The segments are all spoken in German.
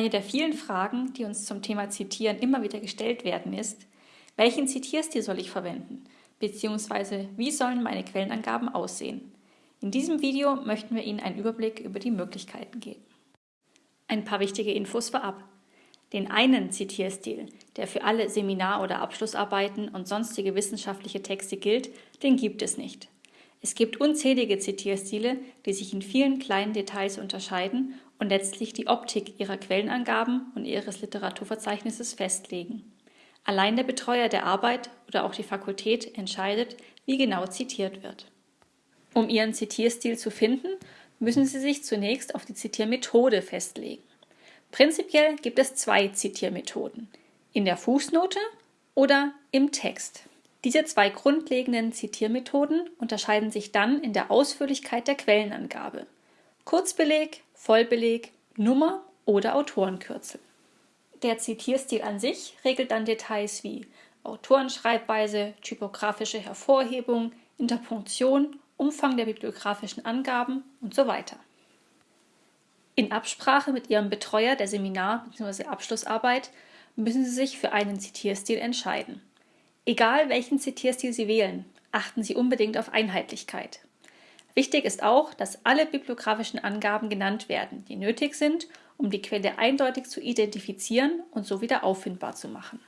Eine der vielen Fragen, die uns zum Thema Zitieren immer wieder gestellt werden, ist, welchen Zitierstil soll ich verwenden? Beziehungsweise, wie sollen meine Quellenangaben aussehen? In diesem Video möchten wir Ihnen einen Überblick über die Möglichkeiten geben. Ein paar wichtige Infos vorab. Den einen Zitierstil, der für alle Seminar- oder Abschlussarbeiten und sonstige wissenschaftliche Texte gilt, den gibt es nicht. Es gibt unzählige Zitierstile, die sich in vielen kleinen Details unterscheiden und letztlich die Optik ihrer Quellenangaben und ihres Literaturverzeichnisses festlegen. Allein der Betreuer der Arbeit oder auch die Fakultät entscheidet, wie genau zitiert wird. Um Ihren Zitierstil zu finden, müssen Sie sich zunächst auf die Zitiermethode festlegen. Prinzipiell gibt es zwei Zitiermethoden, in der Fußnote oder im Text. Diese zwei grundlegenden Zitiermethoden unterscheiden sich dann in der Ausführlichkeit der Quellenangabe. Kurzbeleg, Vollbeleg, Nummer oder Autorenkürzel. Der Zitierstil an sich regelt dann Details wie Autorenschreibweise, typografische Hervorhebung, Interpunktion, Umfang der bibliografischen Angaben und so weiter. In Absprache mit Ihrem Betreuer der Seminar- bzw. Abschlussarbeit müssen Sie sich für einen Zitierstil entscheiden. Egal welchen Zitierstil Sie wählen, achten Sie unbedingt auf Einheitlichkeit. Wichtig ist auch, dass alle bibliografischen Angaben genannt werden, die nötig sind, um die Quelle eindeutig zu identifizieren und so wieder auffindbar zu machen.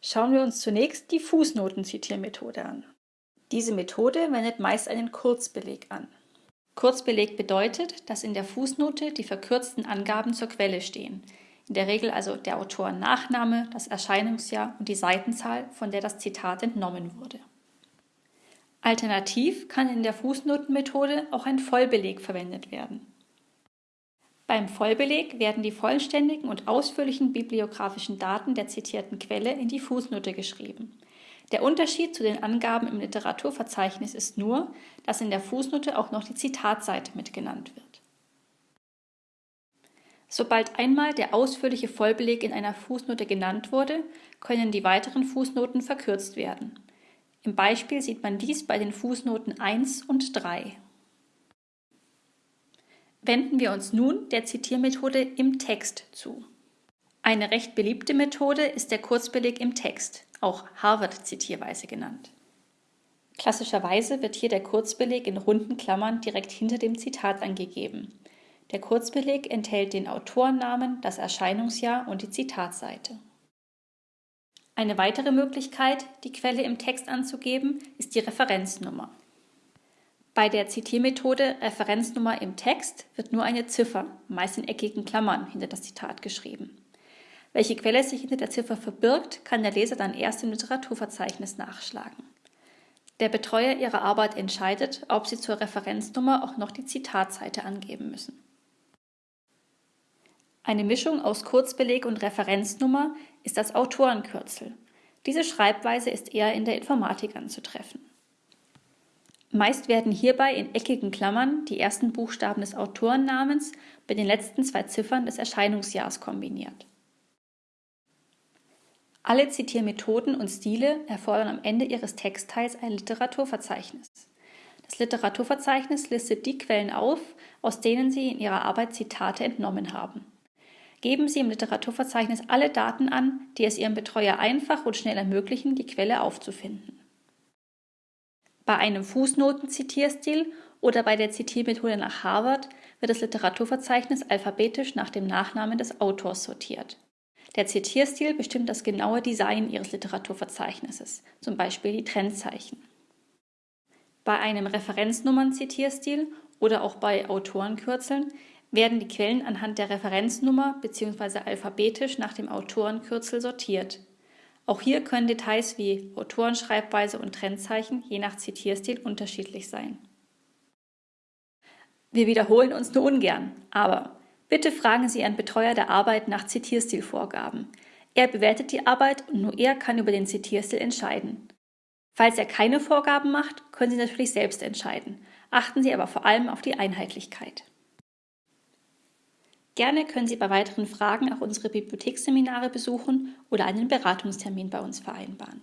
Schauen wir uns zunächst die Fußnotenzitiermethode an. Diese Methode wendet meist einen Kurzbeleg an. Kurzbeleg bedeutet, dass in der Fußnote die verkürzten Angaben zur Quelle stehen, in der Regel also der Autorennachname, das Erscheinungsjahr und die Seitenzahl, von der das Zitat entnommen wurde. Alternativ kann in der Fußnotenmethode auch ein Vollbeleg verwendet werden. Beim Vollbeleg werden die vollständigen und ausführlichen bibliografischen Daten der zitierten Quelle in die Fußnote geschrieben. Der Unterschied zu den Angaben im Literaturverzeichnis ist nur, dass in der Fußnote auch noch die Zitatseite mitgenannt wird. Sobald einmal der ausführliche Vollbeleg in einer Fußnote genannt wurde, können die weiteren Fußnoten verkürzt werden. Im Beispiel sieht man dies bei den Fußnoten 1 und 3. Wenden wir uns nun der Zitiermethode im Text zu. Eine recht beliebte Methode ist der Kurzbeleg im Text, auch Harvard-Zitierweise genannt. Klassischerweise wird hier der Kurzbeleg in runden Klammern direkt hinter dem Zitat angegeben. Der Kurzbeleg enthält den Autorennamen, das Erscheinungsjahr und die Zitatseite. Eine weitere Möglichkeit, die Quelle im Text anzugeben, ist die Referenznummer. Bei der Zitiermethode Referenznummer im Text wird nur eine Ziffer, meist in eckigen Klammern, hinter das Zitat geschrieben. Welche Quelle sich hinter der Ziffer verbirgt, kann der Leser dann erst im Literaturverzeichnis nachschlagen. Der Betreuer Ihrer Arbeit entscheidet, ob Sie zur Referenznummer auch noch die Zitatseite angeben müssen. Eine Mischung aus Kurzbeleg und Referenznummer ist das Autorenkürzel. Diese Schreibweise ist eher in der Informatik anzutreffen. Meist werden hierbei in eckigen Klammern die ersten Buchstaben des Autorennamens mit den letzten zwei Ziffern des Erscheinungsjahrs kombiniert. Alle Zitiermethoden und Stile erfordern am Ende ihres Textteils ein Literaturverzeichnis. Das Literaturverzeichnis listet die Quellen auf, aus denen Sie in Ihrer Arbeit Zitate entnommen haben. Geben Sie im Literaturverzeichnis alle Daten an, die es Ihrem Betreuer einfach und schnell ermöglichen, die Quelle aufzufinden. Bei einem Fußnotenzitierstil oder bei der Zitiermethode nach Harvard wird das Literaturverzeichnis alphabetisch nach dem Nachnamen des Autors sortiert. Der Zitierstil bestimmt das genaue Design Ihres Literaturverzeichnisses, zum Beispiel die Trennzeichen. Bei einem Referenznummern-Zitierstil oder auch bei Autorenkürzeln werden die Quellen anhand der Referenznummer bzw. alphabetisch nach dem Autorenkürzel sortiert. Auch hier können Details wie Autorenschreibweise und Trennzeichen je nach Zitierstil unterschiedlich sein. Wir wiederholen uns nur ungern, aber bitte fragen Sie Ihren Betreuer der Arbeit nach Zitierstilvorgaben. Er bewertet die Arbeit und nur er kann über den Zitierstil entscheiden. Falls er keine Vorgaben macht, können Sie natürlich selbst entscheiden. Achten Sie aber vor allem auf die Einheitlichkeit. Gerne können Sie bei weiteren Fragen auch unsere Bibliotheksseminare besuchen oder einen Beratungstermin bei uns vereinbaren.